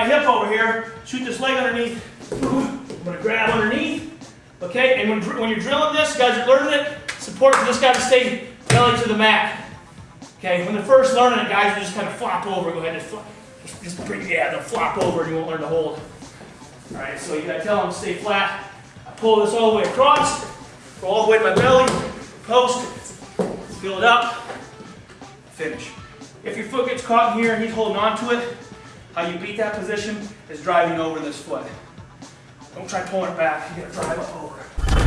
my hip over here, shoot this leg underneath. I'm going to grab underneath. Okay, and when, when you're drilling this, guys are learning it, support for this guy to stay belly to the mat. Okay, when they're first learning it, guys will just kind of flop over. Go ahead and flop. Just, just bring, yeah, they'll flop over and you won't learn to hold. All right, so you gotta tell them to stay flat. I pull this all the way across, Go all the way to my belly, post, fill it up, finish. If your foot gets caught in here and he's holding on to it, how you beat that position is driving over this foot. Don't try pulling it back, you gotta drive up over.